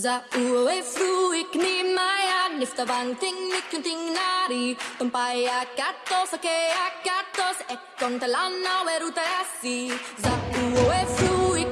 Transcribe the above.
Za uwe fruik ni maya nifta vang ting nik ting nari. Tumpaya katos ake akatos ekon talana weruta yasi. Za uwe fruik